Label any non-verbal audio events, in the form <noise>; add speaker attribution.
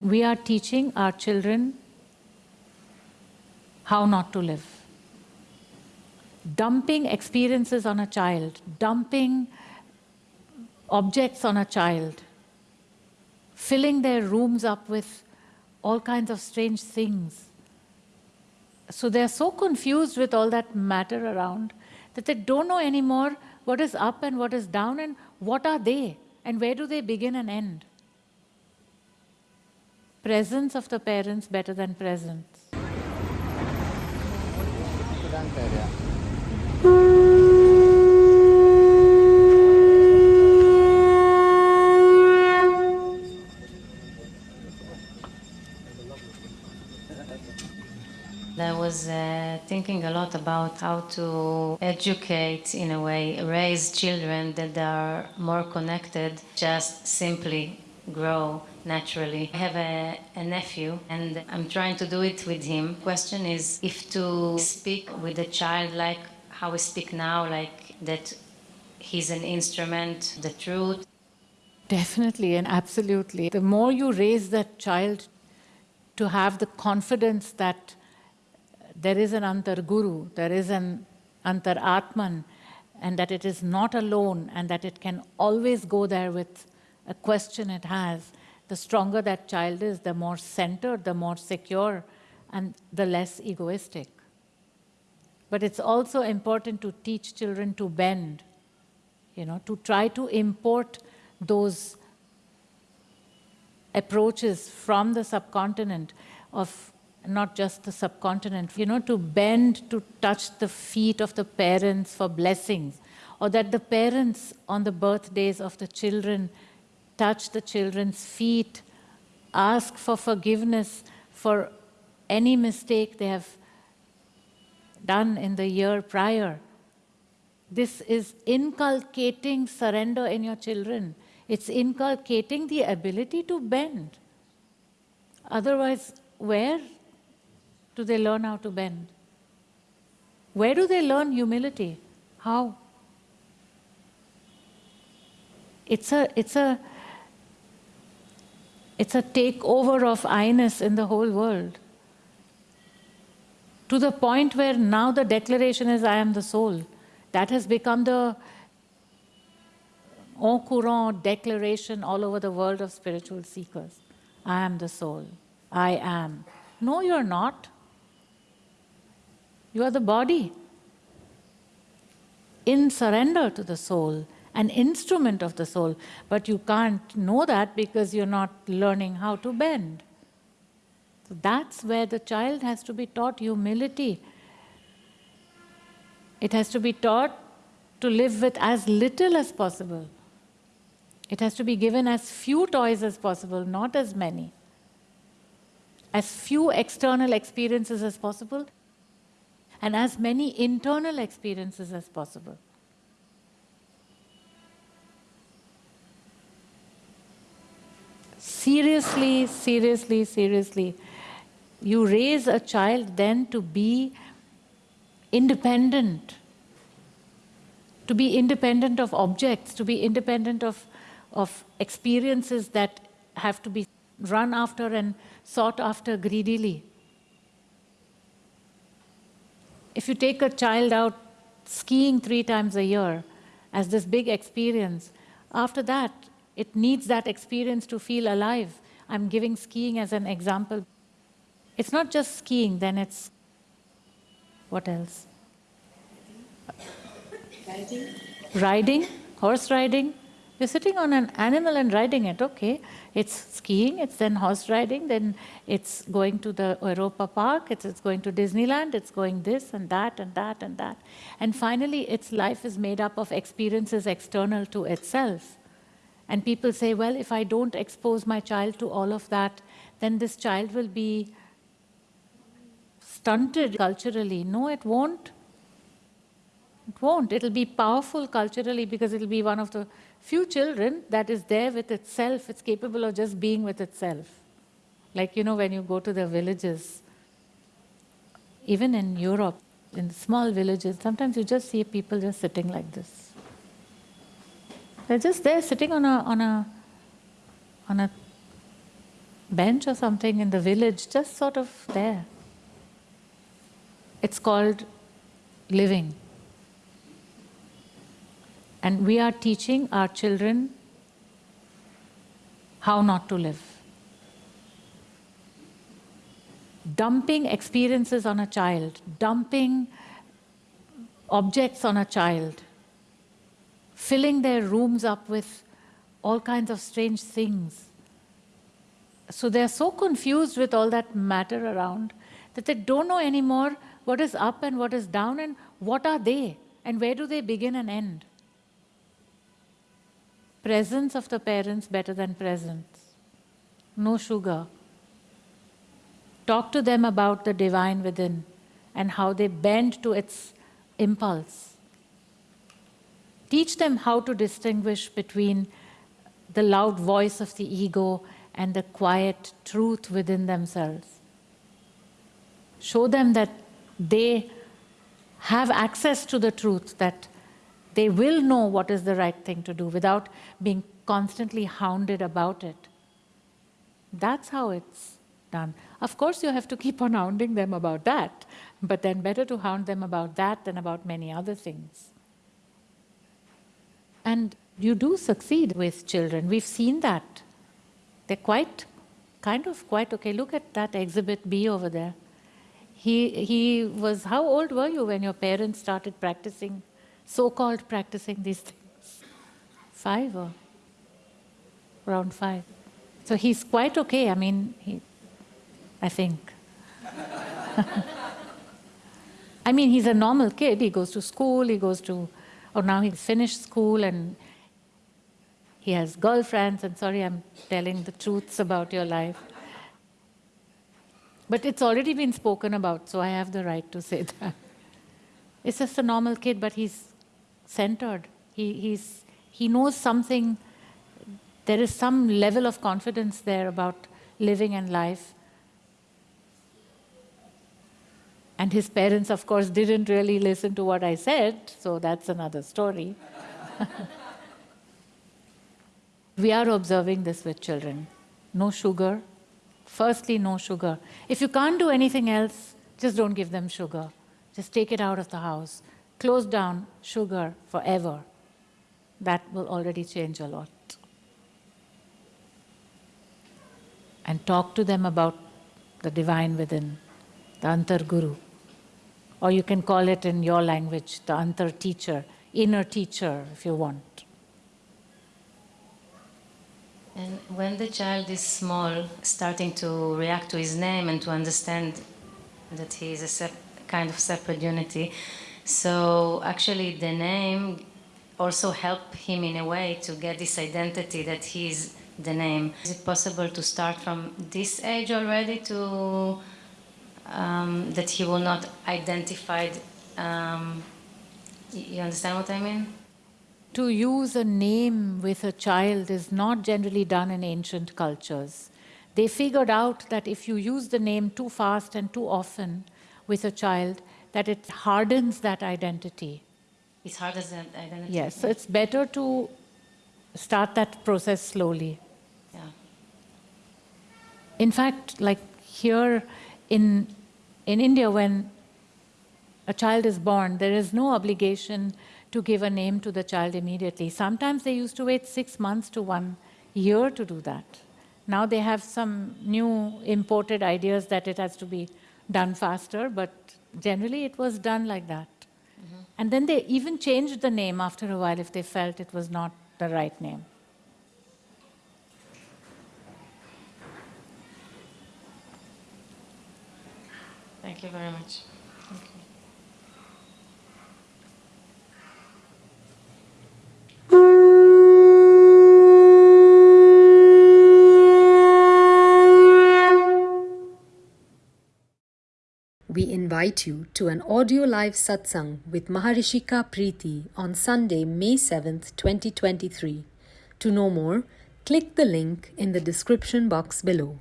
Speaker 1: We are teaching our children how not to live. Dumping experiences on a child, dumping objects on a child, filling their rooms up with all kinds of strange things. So they're so confused with all that matter around that they don't know anymore what is up and what is down and what are they and where do they begin and end presence of the parents better than presents.
Speaker 2: I was uh, thinking a lot about how to educate, in a way, raise children that are more connected, just simply grow naturally. I have a, a, nephew and I'm trying to do it with him. Question is if to speak with a child like how we speak now, like that he's an instrument, the truth.
Speaker 1: Definitely and absolutely. The more you raise that child to have the confidence that there is an Antar Guru, there is an Antar Atman, and that it is not alone and that it can always go there with a question it has, the stronger that child is, the more centered, the more secure, and the less egoistic. But it's also important to teach children to bend, you know, to try to import those approaches from the subcontinent of not just the subcontinent, you know, to bend to touch the feet of the parents for blessings, or that the parents on the birthdays of the children touch the children's feet, ask for forgiveness for any mistake they have done in the year prior. This is inculcating surrender in your children. It's inculcating the ability to bend. Otherwise, where do they learn how to bend? Where do they learn humility? How? It's a, it's a, it's a takeover of I-ness in the whole world. To the point where now the declaration is, I am the soul. That has become the en courant declaration all over the world of spiritual seekers. I am the soul. I am. No, you're not. You are the body. In surrender to the soul, an instrument of the soul, but you can't know that because you're not learning how to bend. So that's where the child has to be taught humility. It has to be taught to live with as little as possible. It has to be given as few toys as possible, not as many. As few external experiences as possible, and as many internal experiences as possible. Seriously, seriously, seriously, you raise a child then to be independent, to be independent of objects, to be independent of, of experiences that have to be run after and sought after greedily. If you take a child out skiing three times a year as this big experience, after that, it needs that experience to feel alive. I'm giving skiing as an example. It's not just skiing, then it's what else? Riding. Riding, horse riding. You're sitting on an animal and riding it, okay. It's skiing, it's then horse riding, then it's going to the Europa Park, it's, it's going to Disneyland, it's going this and that and that and that. And finally, its life is made up of experiences external to itself. And people say, well, if I don't expose my child to all of that, then this child will be stunted culturally. No, it won't. It won't. It'll be powerful culturally because it'll be one of the few children that is there with itself. It's capable of just being with itself. Like, you know, when you go to the villages, even in Europe, in small villages, sometimes you just see people just sitting like this. They're just there sitting on a, on a, on a bench or something in the village, just sort of there. It's called living. And we are teaching our children how not to live. Dumping experiences on a child, dumping objects on a child, filling their rooms up with all kinds of strange things. So they're so confused with all that matter around that they don't know anymore what is up and what is down and what are they and where do they begin and end. Presence of the parents better than presents. No sugar. Talk to them about the divine within and how they bend to its impulse. Teach them how to distinguish between the loud voice of the ego and the quiet truth within themselves. Show them that they have access to the truth, that they will know what is the right thing to do without being constantly hounded about it. That's how it's done. Of course, you have to keep on hounding them about that, but then better to hound them about that than about many other things. And you do succeed with children. We've seen that. They're quite, kind of quite okay. Look at that exhibit B over there. He, he was, how old were you when your parents started practicing, so-called practicing these things? Five or around five. So he's quite okay. I mean, he, I think. <laughs> I mean, he's a normal kid. He goes to school, he goes to, or now he's finished school and he has girlfriends, and sorry, I'm telling the truths about your life. But it's already been spoken about, so I have the right to say that. It's just a normal kid, but he's centered. He, he's, he knows something, there is some level of confidence there about living and life. And his parents, of course, didn't really listen to what I said, so that's another story. <laughs> We are observing this with children. No sugar. Firstly, no sugar. If you can't do anything else, just don't give them sugar. Just take it out of the house. Close down sugar forever. That will already change a lot. And talk to them about the divine within, the Antar Guru. Or you can call it in your language, the Antar teacher, inner teacher, if you want.
Speaker 2: And when the child is small, starting to react to his name and to understand that he is a kind of separate unity, so actually the name also help him in a way to get this identity that he is the name. Is it possible to start from this age already to um, that he will not identified? Um, you understand what I mean?
Speaker 1: to use a name with a child is not generally done in ancient cultures. They figured out that if you use the name too fast and too often with a child, that it hardens that identity.
Speaker 2: It hardens that identity?
Speaker 1: Yes, so it's better to start that process slowly.
Speaker 2: Yeah.
Speaker 1: In fact, like here in, in India, when a child is born, there is no obligation to give a name to the child immediately. Sometimes they used to wait six months to one year to do that. Now they have some new imported ideas that it has to be done faster, but generally it was done like that. Mm -hmm. And then they even changed the name after a while if they felt it was not the right name.
Speaker 2: Thank you very much.
Speaker 3: We invite you to an audio live satsang with Maharishika Preeti on Sunday, May 7th, 2023. To know more, click the link in the description box below.